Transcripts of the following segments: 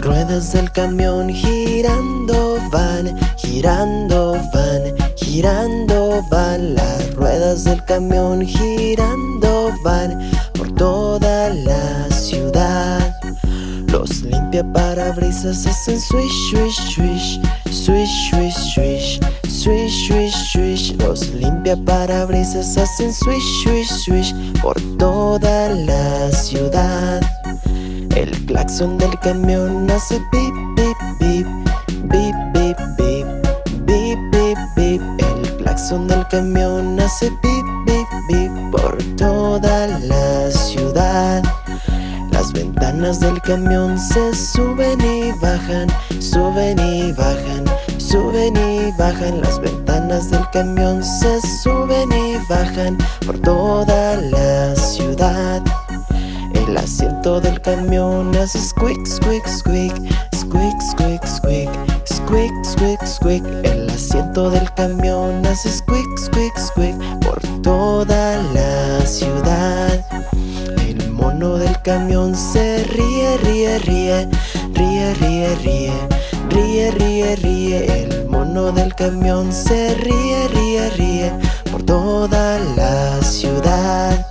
ruedas del camión girando van, girando van, girando van. Las ruedas del camión girando van por toda la ciudad. Los limpia parabrisas hacen swish, swish, swish, swish, swish, swish Swish, swish, swish. Los limpia parabrisas hacen swish, swish, swish Por toda la ciudad El claxon del camión hace pip, pip, pip Bip, bip, bip Bip, bip, bip El claxon del camión hace pip, bip, bip Por toda la ciudad. Las ventanas del camión se suben y bajan Suben y bajan Suben y bajan. Las ventanas del camión Se suben y bajan por toda la ciudad El asiento del camión hace squeak, squeak, squeak Squeak, squeak, squeak Squeak, squeak, squeak El asiento del camión hace squeak, squeak, squeak Por toda la ciudad El mono del camión se ríe, ríe, ríe Ríe, ríe, ríe Ríe, ríe, ríe, el mono del camión se ríe, ríe, ríe por toda la ciudad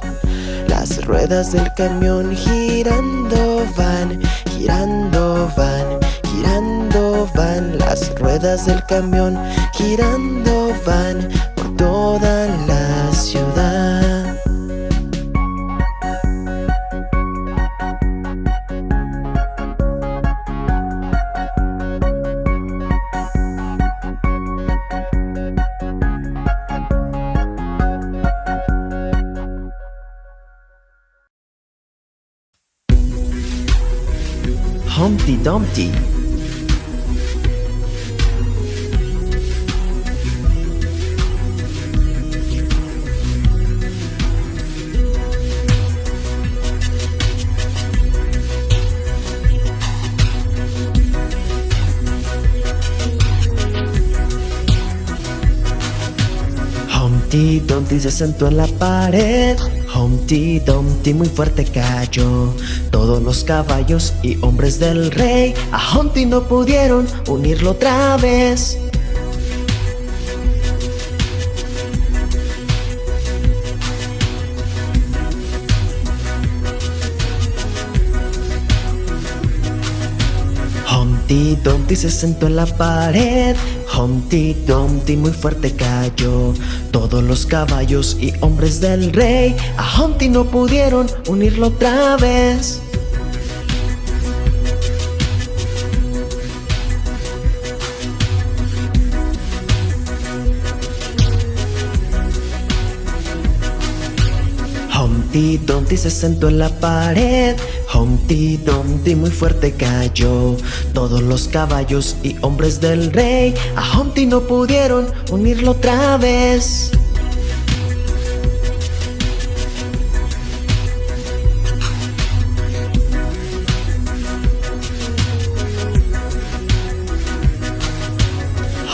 Las ruedas del camión girando van, girando van, girando van. Las ruedas del camión girando van por toda la ciudad Dumpty. Humpty Dumpty se sentó en la pared Humpty Dumpty muy fuerte cayó. Todos los caballos y hombres del rey A Humpty no pudieron unirlo otra vez. Humpty Dumpty se sentó en la pared Humpty Dumpty muy fuerte cayó. Todos los caballos y hombres del rey A Humpty no pudieron unirlo otra vez. Humpty Dumpty se sentó en la pared Humpty Dumpty muy fuerte cayó. Todos los caballos y hombres del rey A Humpty no pudieron unirlo otra vez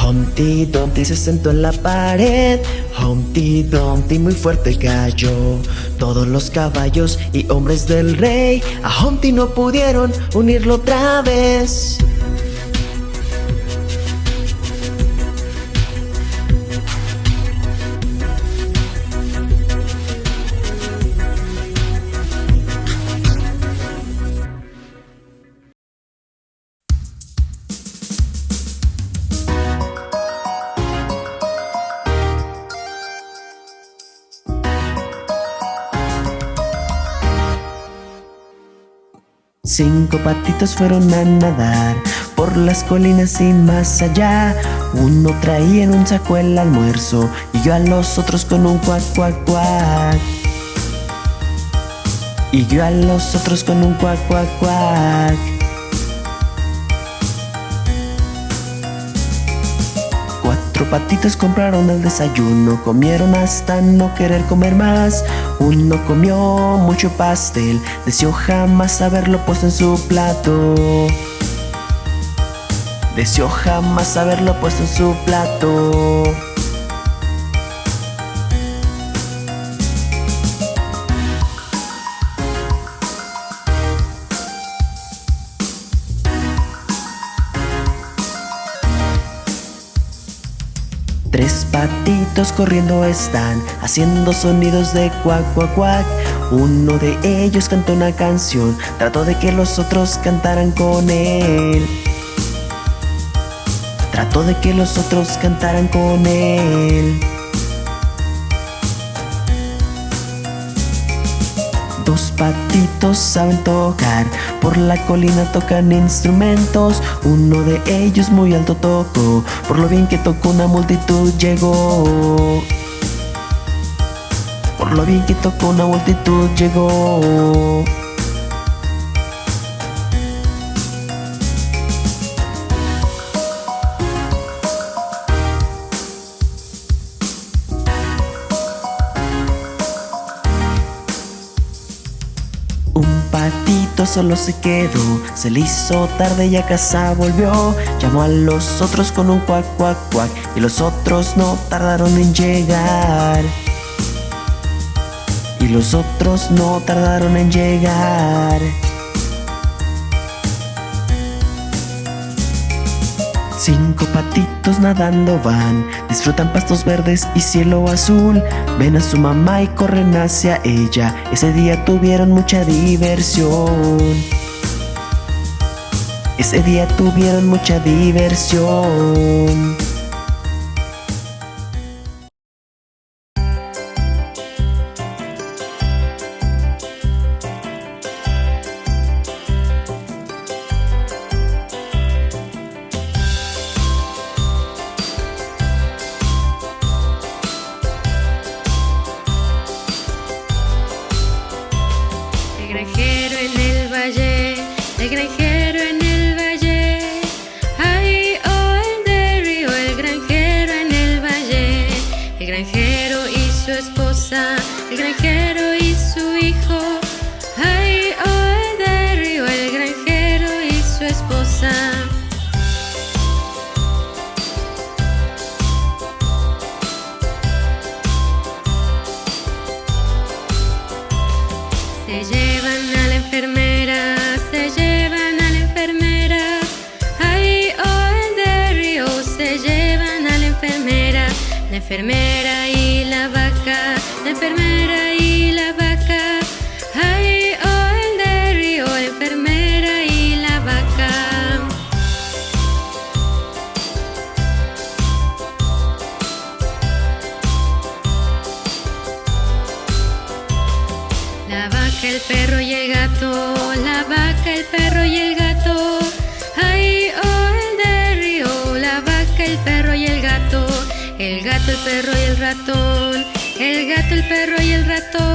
Humpty Dumpty se sentó en la pared. Humpty Dumpty muy fuerte cayó. Todos los caballos y hombres del rey A Humpty no pudieron unirlo otra vez Cinco patitos fueron a nadar por las colinas y más allá. Uno traía en un saco el almuerzo y yo a los otros con un cuac, cuac, cuac. Y yo a los otros con un cuac, cuac, cuac. Cuatro patitos compraron el desayuno, comieron hasta no querer comer más. Uno comió mucho pastel, deseó jamás haberlo puesto en su plato. Deseó jamás haberlo puesto en su plato. Corriendo están, haciendo sonidos de cuac, cuac, cuac. Uno de ellos cantó una canción, trató de que los otros cantaran con él. Trató de que los otros cantaran con él. Dos patitos saben tocar, por la colina tocan instrumentos. Uno de ellos muy alto tocó, por lo bien que tocó una multitud llegó. Por lo bien que tocó una multitud llegó. Solo se quedó Se le hizo tarde y a casa volvió. Llamó a los otros con un cuac, cuac, cuac Y los otros no tardaron en llegar. Y los otros no tardaron en llegar. Cinco patitos nadando van, disfrutan pastos verdes y cielo azul. Ven a su mamá y corren hacia ella. Ese día tuvieron mucha diversión. Ese día tuvieron mucha diversión. enfermera y la vaca, la enfermera perro y el ratón, el gato, el perro y el ratón.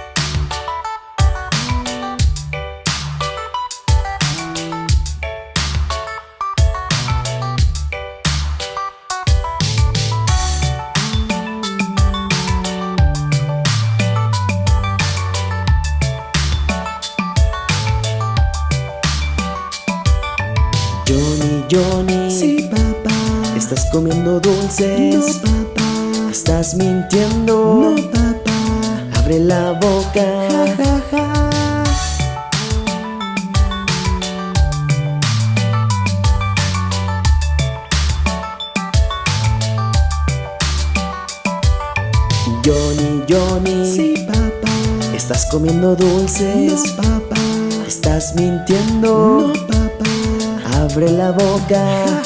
Estás comiendo dulces. No, papá. Estás mintiendo. No, papá. Abre la boca. Ja, ja, ja. Johnny, Johnny. Sí, papá. Estás comiendo dulces. No, papá. Estás mintiendo. No, papá. Abre la boca.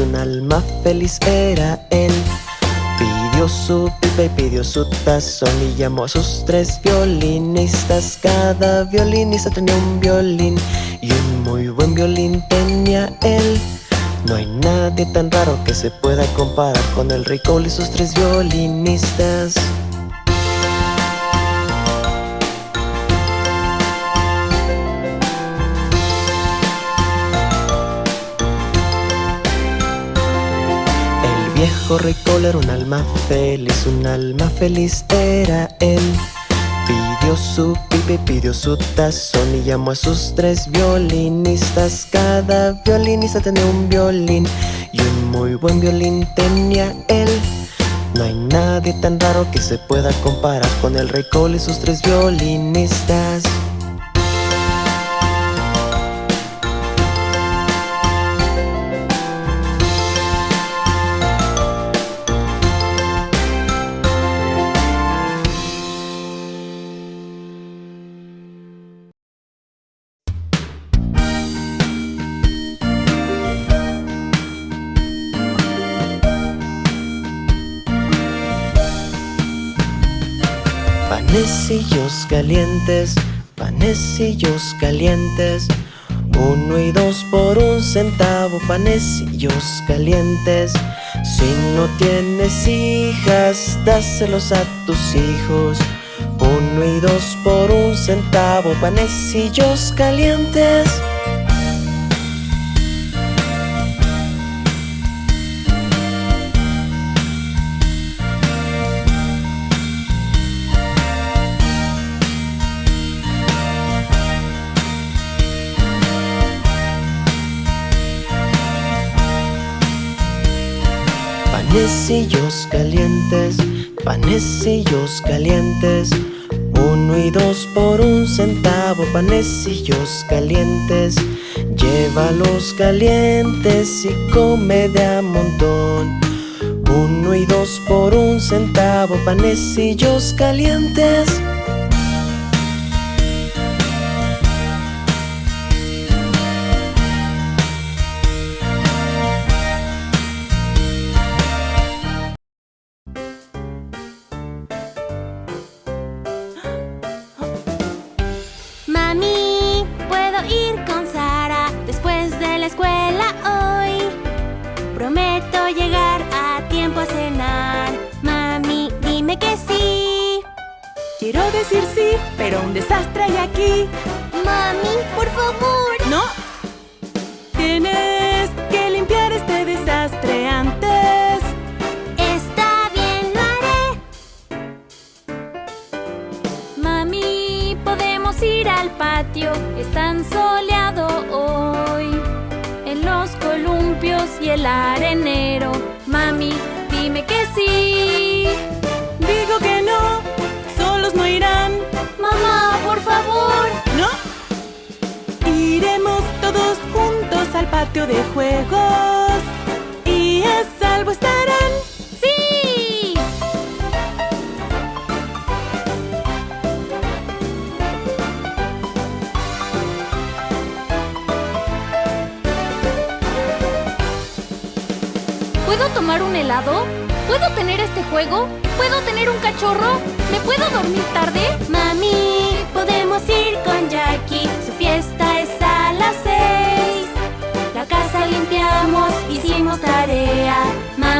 Un alma feliz era él. Pidió su pipa y pidió su tazón y llamó a sus tres violinistas. Cada violinista tenía un violín y un muy buen violín tenía él. No hay nadie tan raro que se pueda comparar con el rey Cole y sus tres violinistas. Cole era un alma feliz, un alma feliz era él. Pidió su pipa y pidió su tazón y llamó a sus tres violinistas. Cada violinista tenía un violín y un muy buen violín tenía él. No hay nadie tan raro que se pueda comparar con el rey Cole y sus tres violinistas. Calientes, panecillos calientes. Uno y dos por un centavo, panecillos calientes. Si no tienes hijas, dáselos a tus hijos. Uno y dos por un centavo, panecillos calientes Panecillos calientes, panecillos calientes. Uno y dos por un centavo, panecillos calientes. Llévalos calientes y come de a montón. Uno y dos por un centavo, panecillos calientes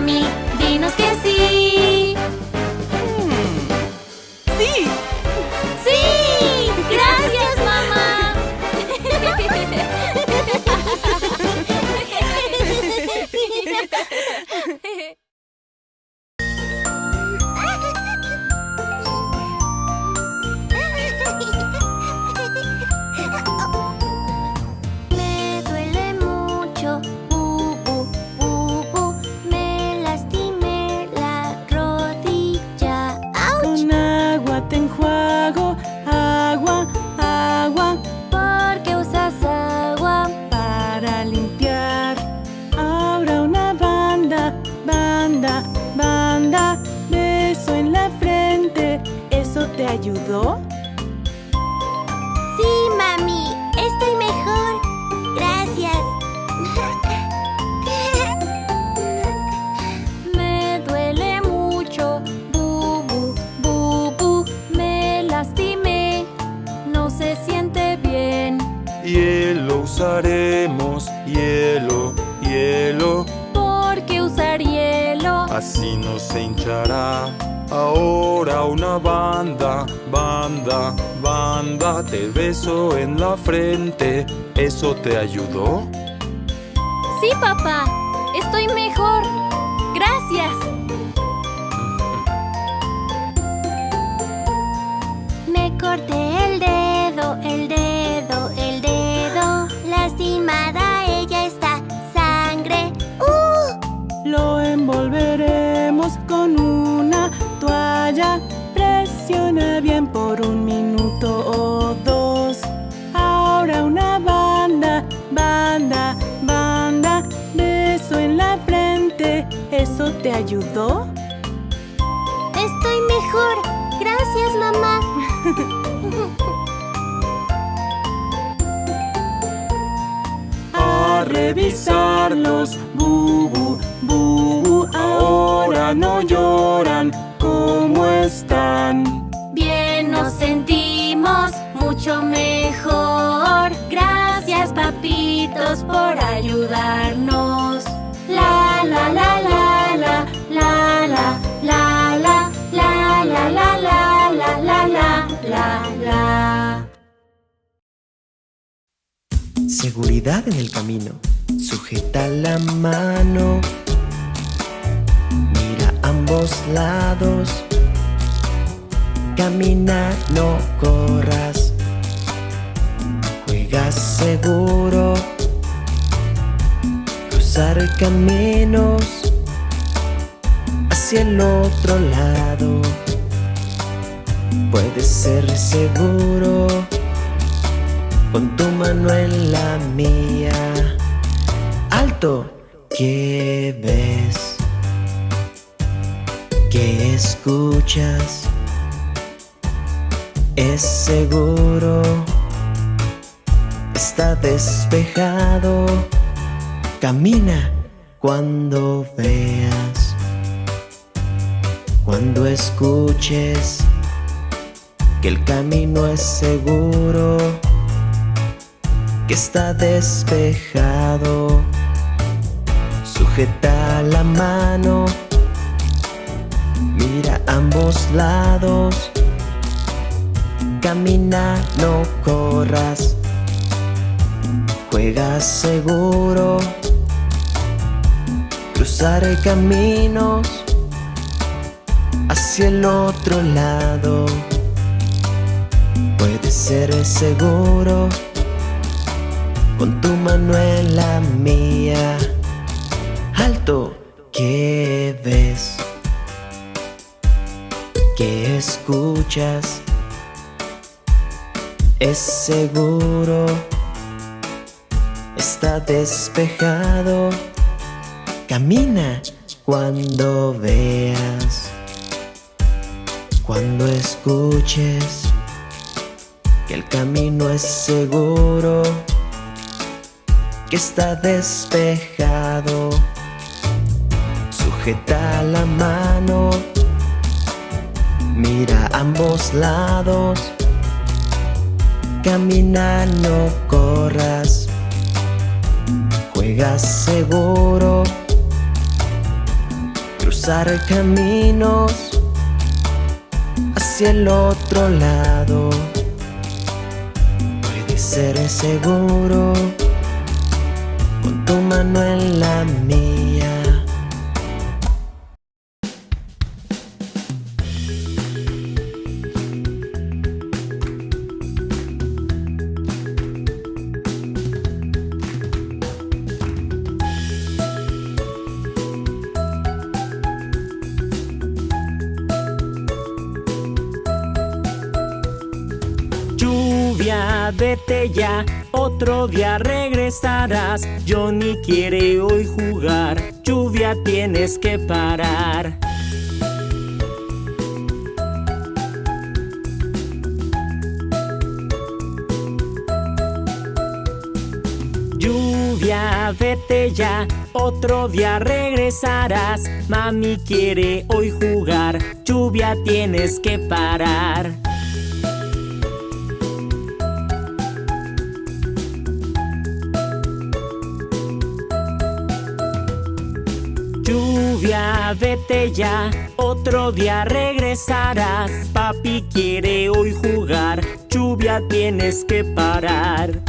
Dinos que sí. Te ayudó? Te ayudó? Estoy mejor. Gracias, mamá. A revisarlos, bubu, bubu. Ahora no lloran. Seguridad en el camino. Sujeta la mano. Mira ambos lados. Camina, no corras. Juega seguro. Cruzar caminos hacia el otro lado. Puede ser seguro con tu mano en la mía. Alto, ¿qué ves? ¿Qué escuchas? Es seguro, está despejado. Camina cuando veas, cuando escuches que el camino es seguro que está despejado. Sujeta la mano, mira ambos lados. Camina, no corras. Juega seguro. Cruzar caminos hacia el otro lado. Puede ser seguro con tu mano en la mía. Alto, ¿qué ves? ¿Qué escuchas? Es seguro, está despejado. Camina cuando veas, cuando escuches que el camino es seguro que está despejado. Sujeta la mano, mira ambos lados. Camina, no corras. Juega seguro. Cruzar caminos hacia el otro lado. Puede ser seguro Con toma no es la mía Chú Lluvia, vete ya, otro día regresarás. Johnny quiere hoy jugar, lluvia tienes que parar. Lluvia, vete ya, otro día regresarás. Mami quiere hoy jugar, lluvia tienes que parar. Vete ya, otro día regresarás. Papi quiere hoy jugar, lluvia tienes que parar.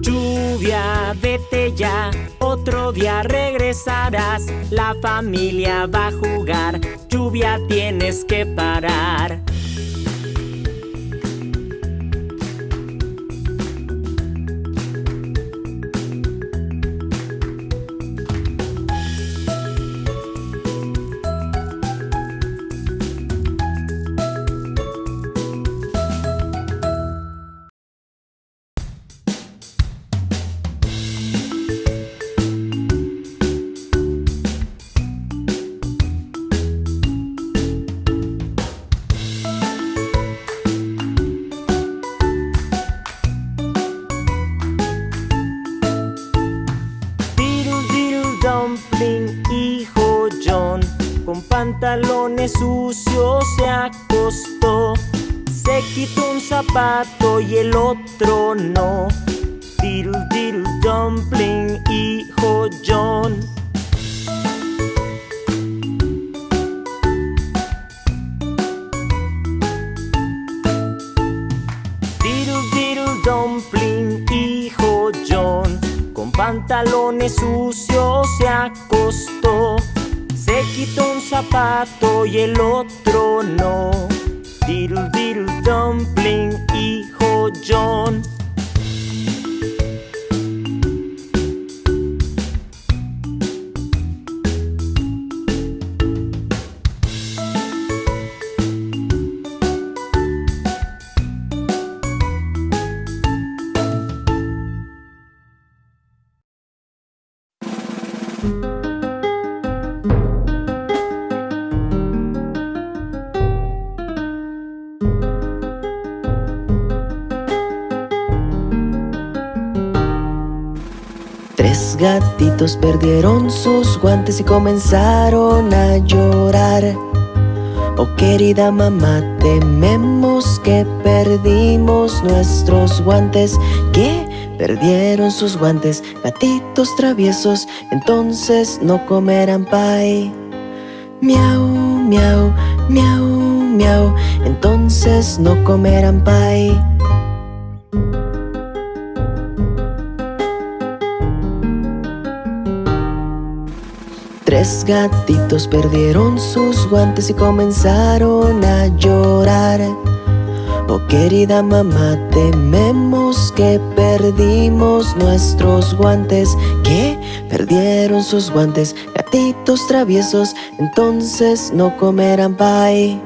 Lluvia, vete ya, otro día regresarás. La familia va a jugar, lluvia tienes que parar. Pantalones sucios se acostó. Se quitó un zapato y el otro no. Diddle diddle dumpling, hijo John. Diddle diddle dumpling, hijo John, con pantalones sucios se acostó. Se quitó un zapato y el otro no. Diddle diddle dumpling, hijo John. Perdieron sus guantes y comenzaron a llorar. Oh querida mamá, tememos que perdimos nuestros guantes. Que perdieron sus guantes, gatitos traviesos, entonces no comerán pie. Miau, miau, miau, miau, entonces no comerán pie. Tres gatitos perdieron sus guantes y comenzaron a llorar. Oh querida mamá, tememos que perdimos nuestros guantes. Que perdieron sus guantes, gatitos traviesos, entonces no comerán pie.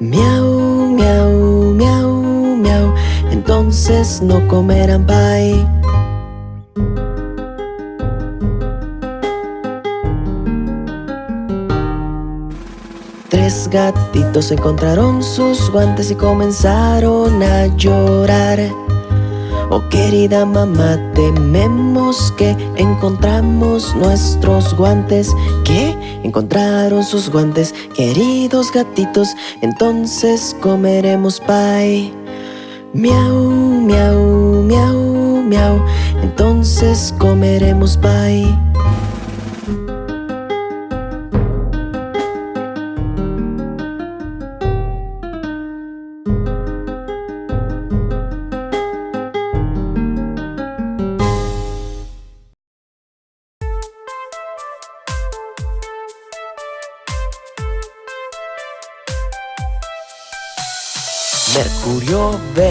Miau, miau, miau, miau, entonces no comerán pie. Tres gatitos encontraron sus guantes y comenzaron a llorar. Oh querida mamá, tememos que encontramos nuestros guantes. Que encontraron sus guantes, queridos gatitos, entonces comeremos pie. Miau, miau, miau, miau, entonces comeremos pie.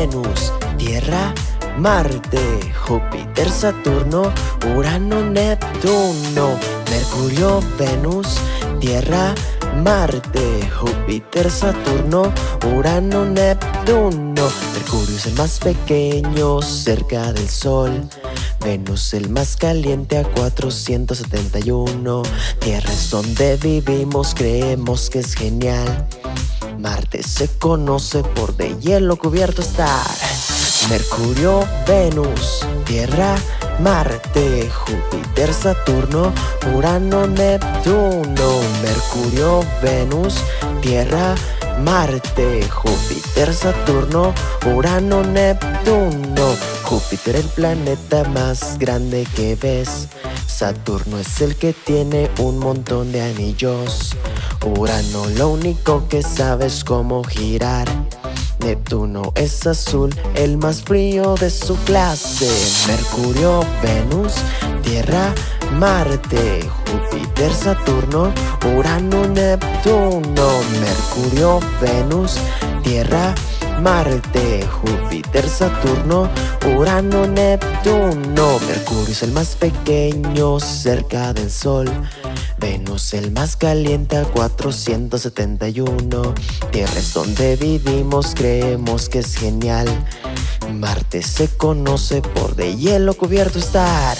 Venus, Tierra, Marte, Júpiter, Saturno, Urano, Neptuno. Mercurio, Venus, Tierra, Marte, Júpiter, Saturno, Urano, Neptuno. Mercurio es el más pequeño cerca del Sol. Venus el más caliente a 471. Tierra es donde vivimos, creemos que es genial. Marte se conoce por de hielo cubierto estar. Mercurio, Venus, Tierra, Marte, Júpiter, Saturno, Urano, Neptuno. Mercurio, Venus, Tierra, Marte, Júpiter, Saturno, Urano, Neptuno. Júpiter el planeta más grande que ves. Saturno es el que tiene un montón de anillos. Urano lo único que sabes cómo girar. Neptuno es azul, el más frío de su clase. Mercurio, Venus, Tierra, Marte, Júpiter, Saturno, Urano, Neptuno, Mercurio, Venus, Tierra, Marte, Júpiter, Saturno, Urano, Neptuno. Mercurio es el más pequeño cerca del Sol. Venus el más caliente a 471 Tierra es donde vivimos, creemos que es genial. Marte se conoce por de hielo cubierto estar.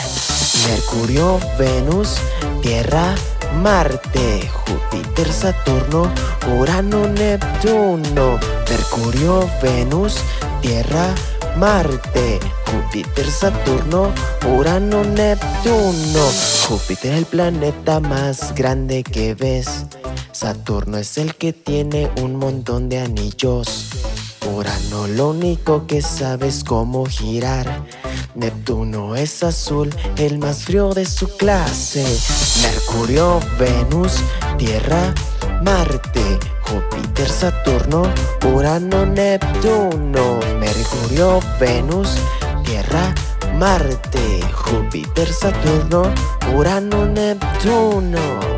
Mercurio, Venus, Tierra, Marte, Júpiter, Saturno, Urano, Neptuno, Mercurio, Venus, Tierra, Marte, Júpiter, Saturno, Urano, Neptuno. Júpiter es el planeta más grande que ves. Saturno es el que tiene un montón de anillos. Urano lo único que sabe es cómo girar. Neptuno es azul, el más frío de su clase. Mercurio, Venus, Tierra, Marte, Júpiter, Saturno, Urano, Neptuno, Mercurio, Venus, Tierra, Marte, Júpiter, Saturno, Urano, Neptuno.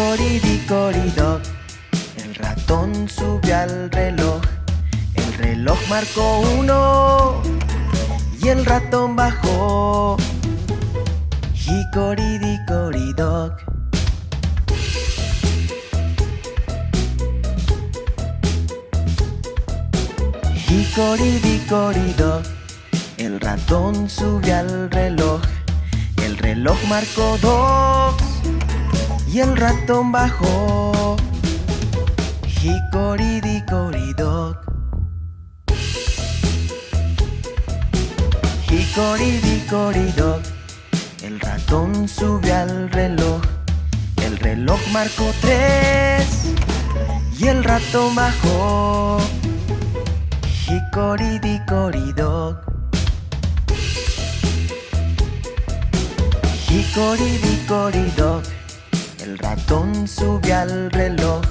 Hickory el ratón subió al reloj. El reloj marcó uno y el ratón bajó. Dickory dock, el ratón subió al reloj. El reloj marcó dos y el ratón bajó. Dickory dock. El ratón subió al reloj. El reloj marcó tres y el ratón bajó. Hickory dickory El ratón subió al reloj,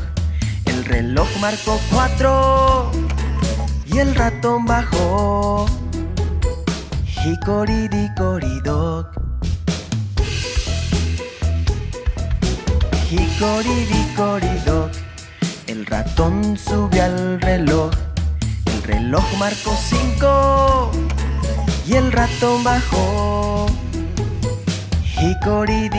el reloj marcó cuatro y el ratón bajó. Dickory dock. El ratón subió al reloj, el reloj marcó cinco y el ratón bajó. Hickory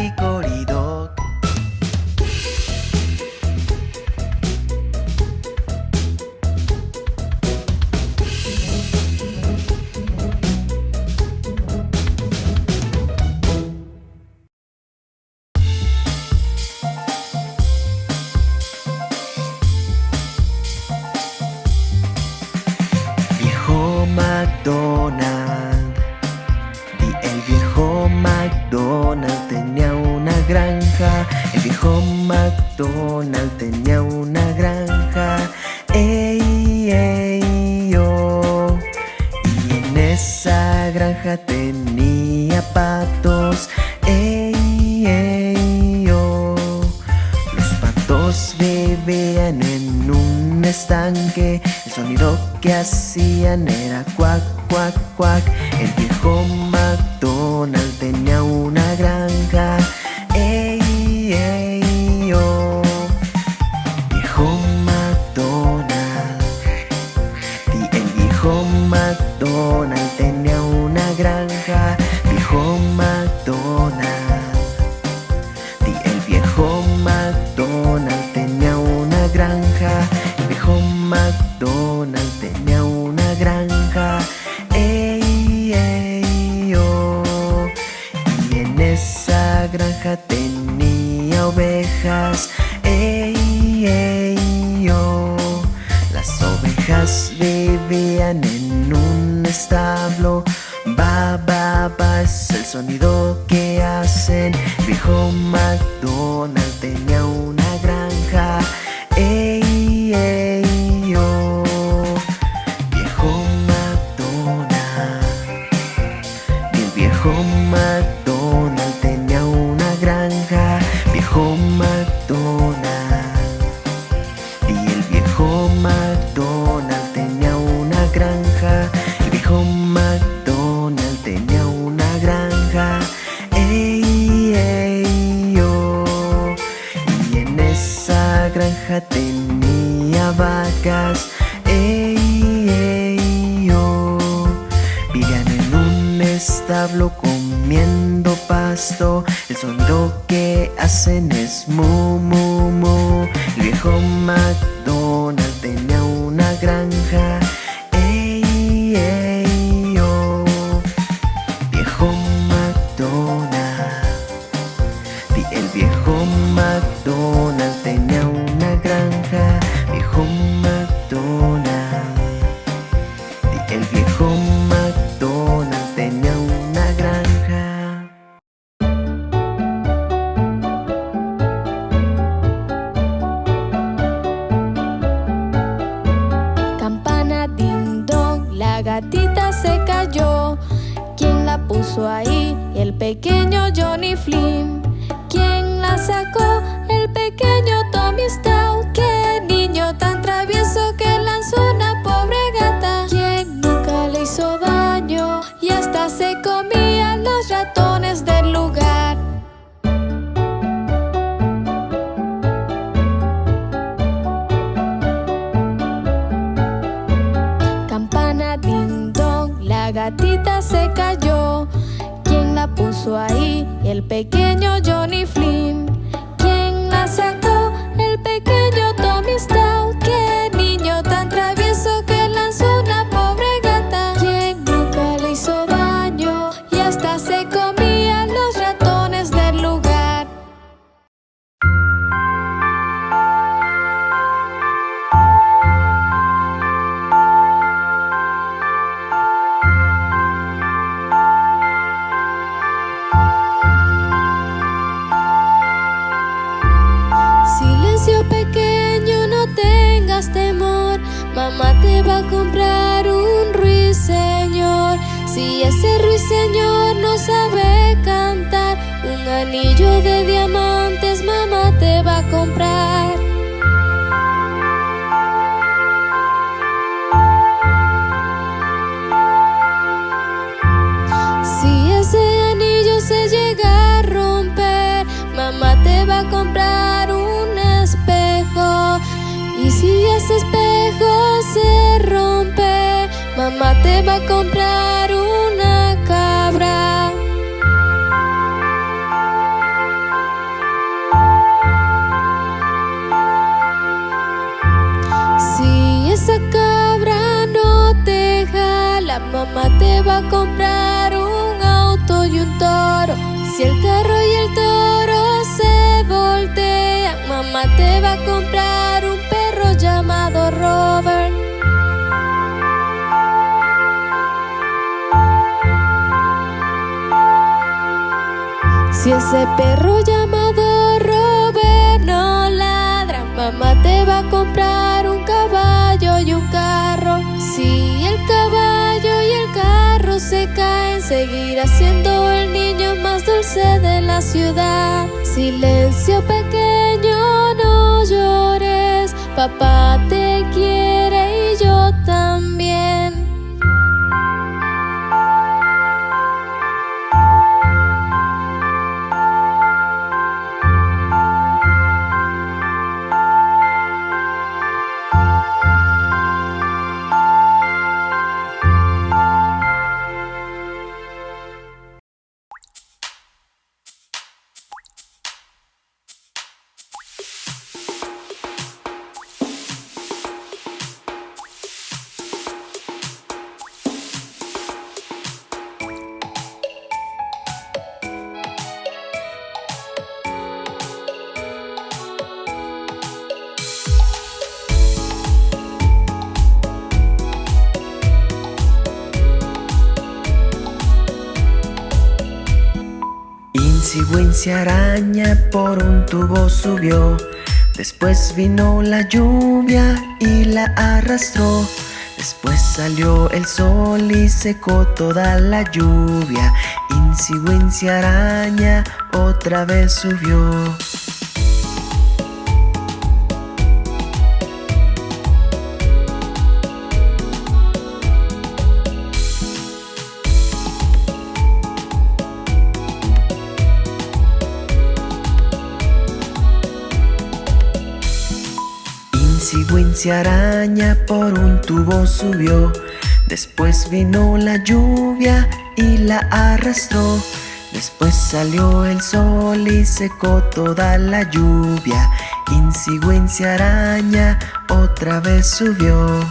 Va a comprar una cabra. Si esa cabra no te jala, mamá te va a comprar. Ese perro llamado Robert no ladra. Mamá te va a comprar un caballo y un carro. Si el caballo y el carro se caen, seguirá siendo el niño más dulce de la ciudad. Silencio pequeño, no llores. Papá te quiere y yo también. Insi araña por un tubo subió. Después vino la lluvia y la arrastró. Después salió el sol y secó toda la lluvia. Insi araña otra vez subió Wincy araña por un tubo subió. Después vino la lluvia y la arrastró. Después salió el sol y secó toda la lluvia. Insi araña otra vez subió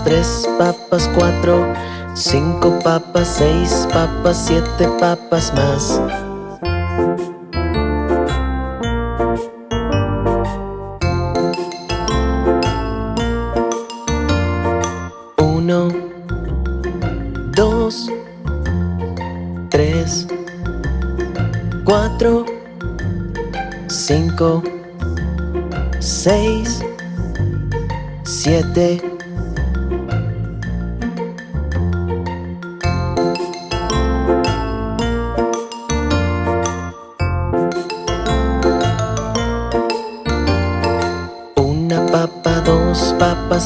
tres papas, cuatro, cinco papas, seis papas, siete papas más. Uno, dos, tres, cuatro, cinco, seis, siete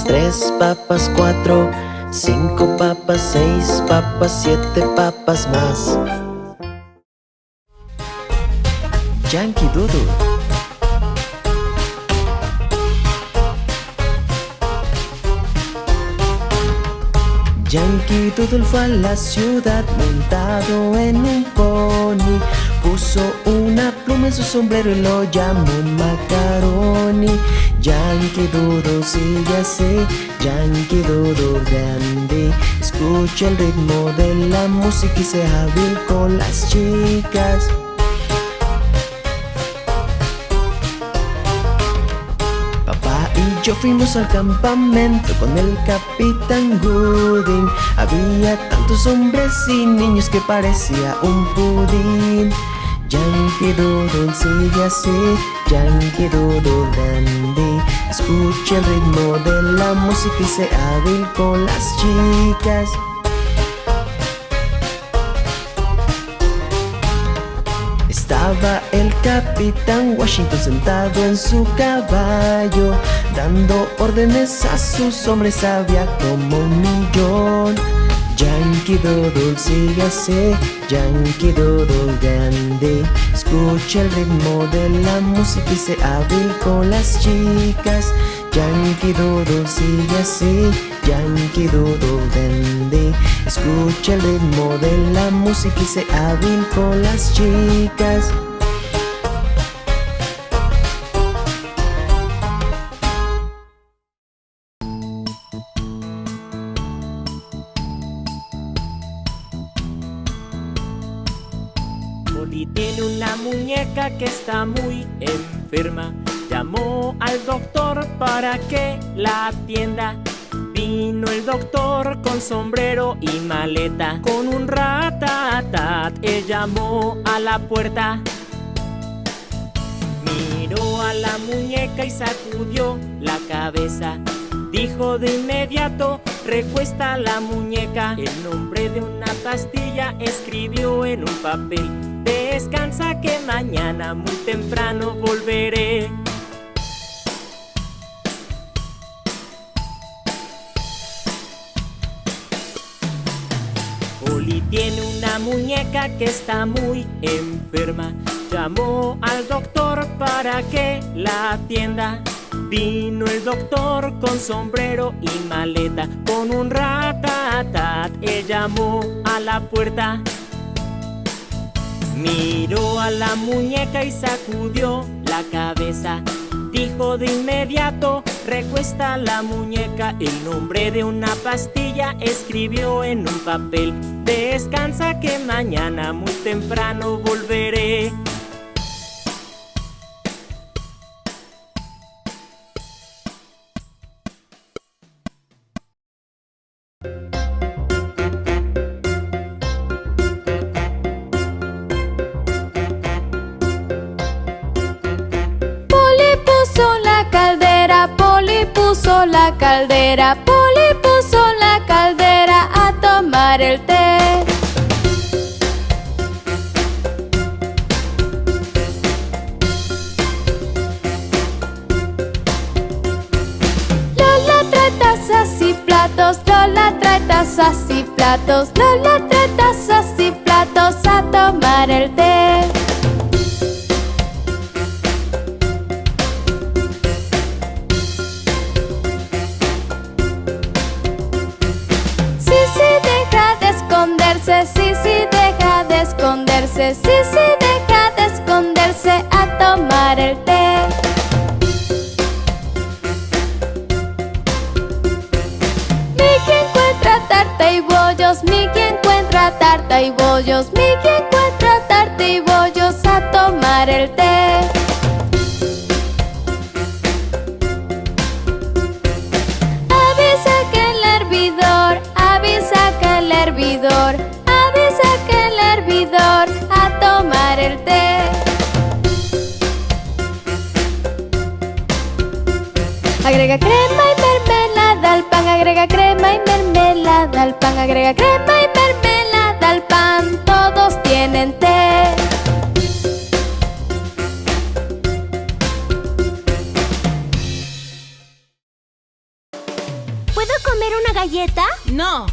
tres papas, cuatro Cinco papas, seis papas, siete papas más. Yankee Doodle. Yankee Doodle fue a la ciudad montado en un pony Puso una pluma en su sombrero y lo llamó Macaroni. Yankee Doodle sigue así, Yankee Doodle grande. Escucha el ritmo de la música y sea hábil con las chicas. Yo fuimos al campamento con el Capitán Gooding. Había tantos hombres y niños que parecía un pudín Yankee Doodle sigue así, Yankee Doodle dandy Escucha el ritmo de la música y sea hábil con las chicas. Estaba el capitán Washington sentado en su caballo Dando órdenes a sus hombres había como un millón Yankee Doodle sigue así, Yankee Doodle grande. Escucha el ritmo de la música y se hábil con las chicas. Yankee Doodle sigue así, Yankee Doodle grande. Escucha el ritmo de la música y se hábil con las chicas que está muy enferma. Llamó al doctor para que la atienda. Vino el doctor con sombrero y maleta. Con un ratatat, él llamó a la puerta. Miró a la muñeca y sacudió la cabeza. Dijo de inmediato, recuesta la muñeca El nombre de una pastilla escribió en un papel Descansa que mañana muy temprano volveré. tiene una muñeca que está muy enferma. Llamó al doctor para que la atienda. Vino el doctor con sombrero y maleta, con un ratatat. Él llamó a la puerta. Miró a la muñeca y sacudió la cabeza. Dijo de inmediato, recuesta la muñeca. El nombre de una pastilla escribió en un papel. Descansa que mañana muy temprano volveré. Caldera, Poli puso la caldera a tomar el té. Lola trae tazas y platos, Lola trae tazas y platos, Lola trae tazas y platos a tomar el té. Sí, sí, deja de esconderse a tomar el té. Mickey encuentra tarta y bollos, Mickey encuentra tarta y bollos, Mickey encuentra tarta y bollos a tomar el té. Agrega crema y mermelada al pan, agrega crema y mermelada al pan, agrega crema y mermelada al pan, todos tienen té. ¿Puedo comer una galleta? No.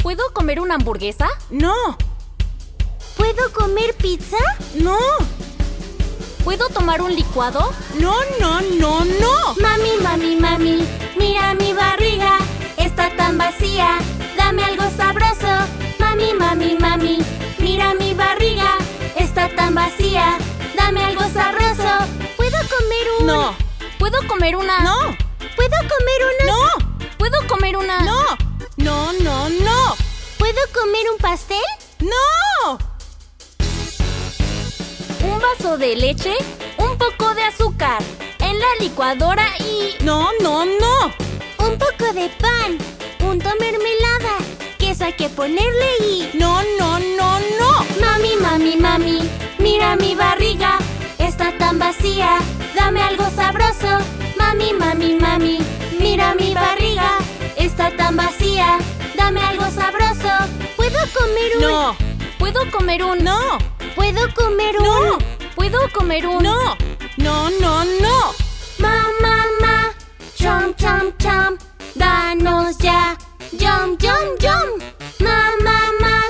¿Puedo comer una hamburguesa? No, ¿Puedo comer pizza? no, ¿Puedo tomar un licuado? no, no, no, no. Mami, mami, mami, mira mi barriga, está tan vacía, dame algo sabroso. Mami, mami, mami, mira mi barriga, está tan vacía, dame algo sabroso. ¿Puedo comer un...? No, ¿Puedo comer una? no, ¿Puedo comer una...? no, ¿Puedo comer una? no, no, no, no, ¿Puedo comer un pastel? no. Un vaso de leche, un poco de azúcar, en la licuadora y... No, no, no. Un poco de pan, punto mermelada, queso hay que ponerle y... No, no, no, no. Mami, mami, mami, mira mi barriga, está tan vacía, dame algo sabroso. Mami, mami, mami, mira mi barriga, está tan vacía, dame algo sabroso. ¿Puedo comer un...? No, ¿Puedo comer un... no, ¿Puedo comer un...? no, ¿Puedo comer un... no, no, no, no. Ma, ma, ma, chom, chom, chom, danos ya, yum, yum, yum. Ma, ma, ma,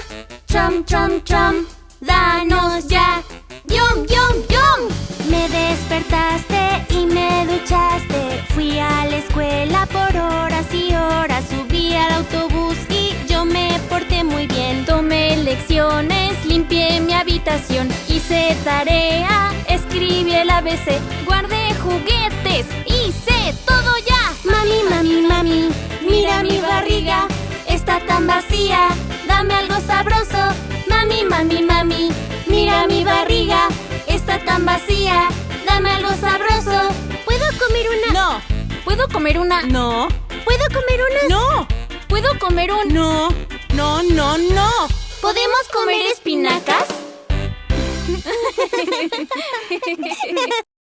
chom, chom, chom, danos ya, yum, yum, despertaste y me duchaste, fui a la escuela por horas y horas, subí al autobús y yo me porté muy bien. Tomé lecciones, limpié mi habitación, hice tarea, escribí el ABC, guardé juguetes, hice todo ya. Mami, mami, mami, mira mi barriga, está tan vacía, dame algo sabroso. Mami, mami, mami, mira mi barriga, está tan vacía, dame algo sabroso. ¿Puedo comer una? No, ¿Puedo comer una? no, ¿Puedo comer una? no, ¿Puedo comer un... no, no, no, no. ¿Podemos comer espinacas?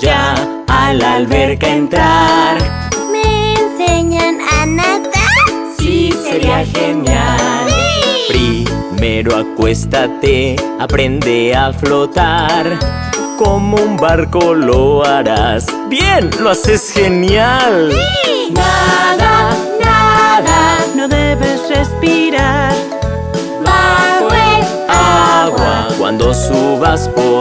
ya a la alberca a entrar. ¿Me enseñan a nadar? Sí, sería genial. Sí. Primero acuéstate, aprende a flotar. Como un barco lo harás. ¡Bien! ¡Lo haces genial! Nada, nada, No debes respirar. bajo el Agua, cuando subas podrás.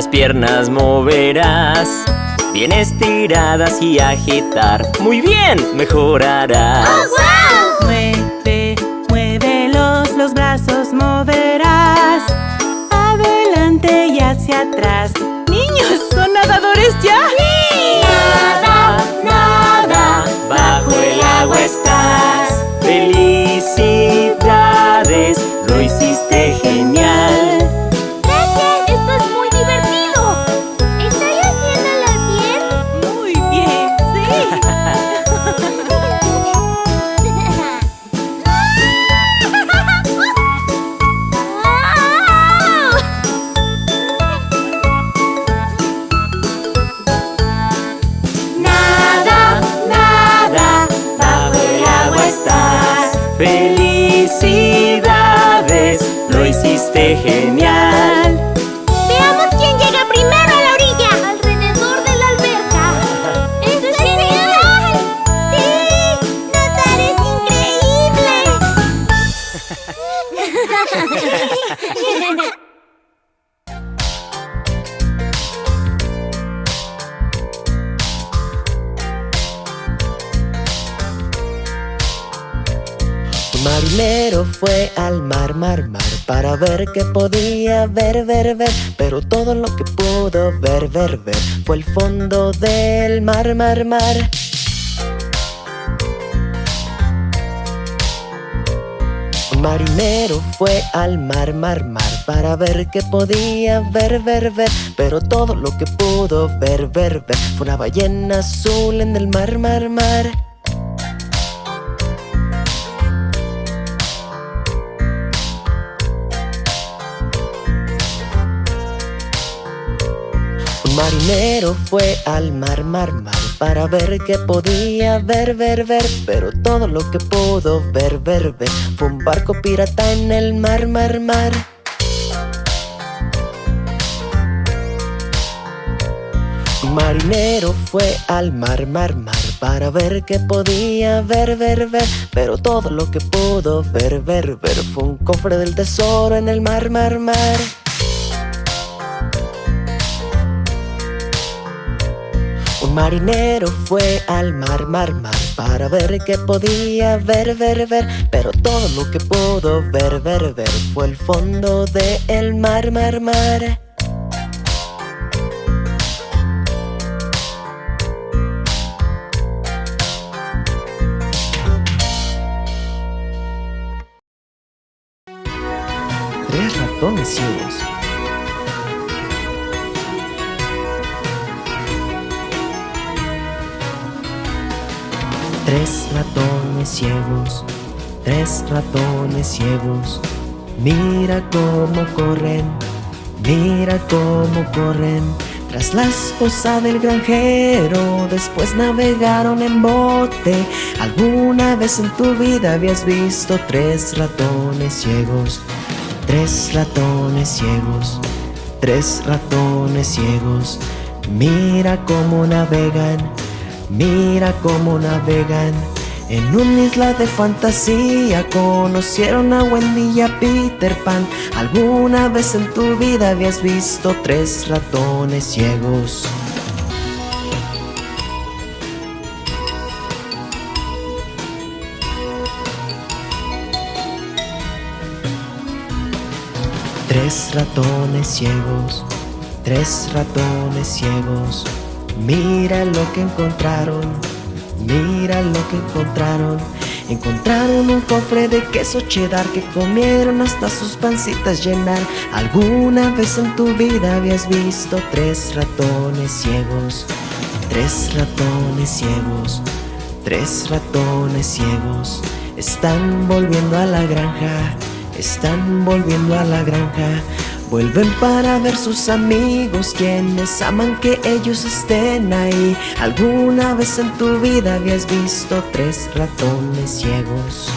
Las piernas moverás. Bien estiradas y agitar. Muy bien, mejorarás. Mueve, Qué podía ver, ver, ver Pero todo lo que pudo ver, ver, ver Fue el fondo del mar, mar, mar. Un marinero fue al mar, mar, mar Para ver qué podía ver, ver, ver Pero todo lo que pudo ver, ver, ver Fue una ballena azul en el mar, mar, mar Un marinero fue al mar, mar, mar Para ver qué podía ver, ver, ver Pero todo lo que pudo ver, ver, ver Fue un barco pirata en el mar, mar, mar. Marinero fue al mar, mar, mar Para ver qué podía ver, ver, ver Pero todo lo que pudo ver, ver, ver Fue un cofre del tesoro en el mar, mar, mar Marinero fue al mar, mar, mar Para ver qué podía ver, ver, ver Pero todo lo que pudo ver, ver, ver Fue el fondo del mar, mar, mar Tres ratones. Tres ratones ciegos, tres ratones ciegos. Mira cómo corren, mira cómo corren. Tras la esposa del granjero, después navegaron en bote. ¿Alguna vez en tu vida habías visto tres ratones ciegos? Tres ratones ciegos, tres ratones ciegos. Mira cómo navegan, mira cómo navegan. En una isla de fantasía conocieron a Wendy y a Peter Pan. ¿Alguna vez en tu vida habías visto tres ratones ciegos? Tres ratones ciegos, tres ratones ciegos. Mira lo que encontraron, mira lo que encontraron. Encontraron un cofre de queso cheddar que comieron hasta sus pancitas llenar. ¿Alguna vez en tu vida habías visto tres ratones ciegos? Tres ratones ciegos, tres ratones ciegos. Están volviendo a la granja, están volviendo a la granja. Vuelven para ver sus amigos quienes aman que ellos estén ahí ¿Alguna vez en tu vida habías visto tres ratones ciegos?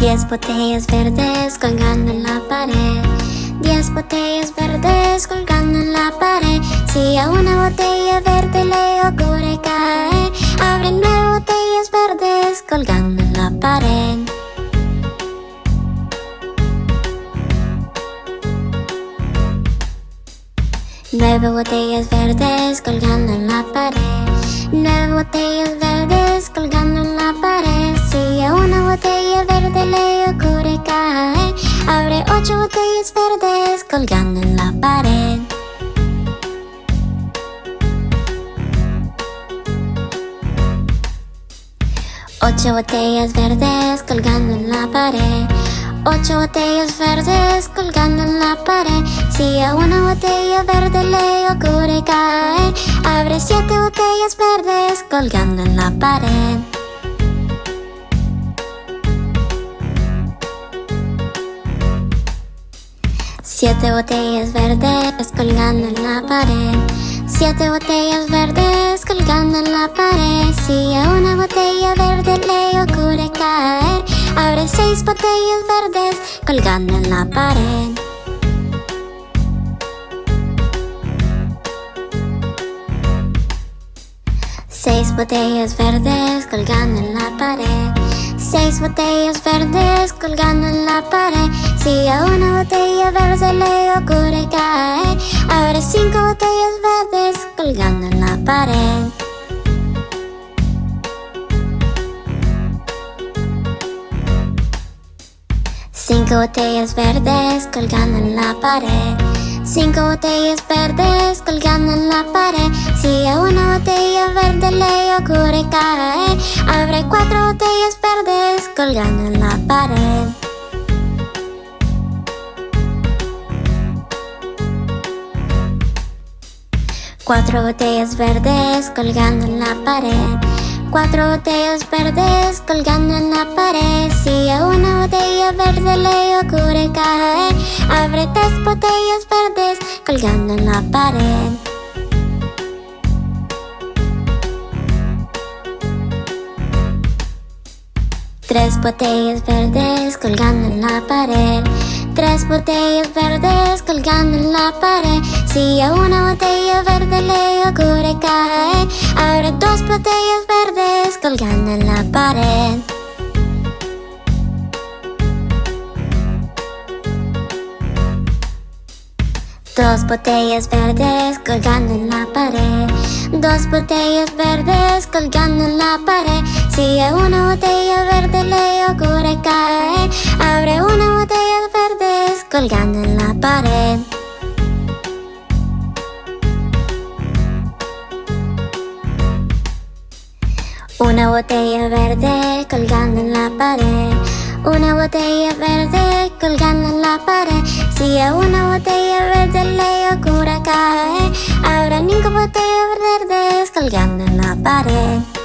Diez botellas verdes colgando en la pared. Diez botellas verdes colgando en la pared. Si a una botella verde le ocurre caer Abre nueve botellas verdes colgando en la pared. Nueve botellas verdes colgando en la pared. Nueve botellas verdes colgando en la pared una botella verde le ocurre caer Abre ocho botellas verdes colgando en la pared. Ocho botellas verdes colgando en la pared. Ocho botellas verdes colgando en la pared. Si a una botella verde le ocurre caer Abre siete botellas verdes colgando en la pared Siete botellas verdes colgando en la pared. Siete botellas verdes colgando en la pared. Si a una botella verde le ocurre caer Abre seis botellas verdes colgando en la pared. Seis botellas verdes colgando en la pared Seis botellas verdes colgando en la pared. Si a una botella verde le ocurre caer Abre cinco botellas verdes colgando en la pared. Cinco botellas verdes colgando en la pared Cinco botellas verdes colgando en la pared. Si a una botella verde le ocurre caer Abre cuatro botellas verdes colgando en la pared. Cuatro botellas verdes colgando en la pared Cuatro botellas verdes colgando en la pared. Si a una botella verde le ocurre caer Abre tres botellas verdes colgando en la pared. Tres botellas verdes colgando en la pared Tres botellas verdes colgando en la pared. Si a una botella verde le ocurre caer Abre dos botellas verdes colgando en la pared. Dos botellas verdes colgando en la pared. Dos botellas verdes colgando en la pared Si a una botella verde le ocurre caer Abre una botella verdes colgando en la pared. Una botella verde colgando en la pared. Una botella verde colgando en la pared. Si a una botella verde le ocurre caer Habrá cinco botellas verdes colgando en la pared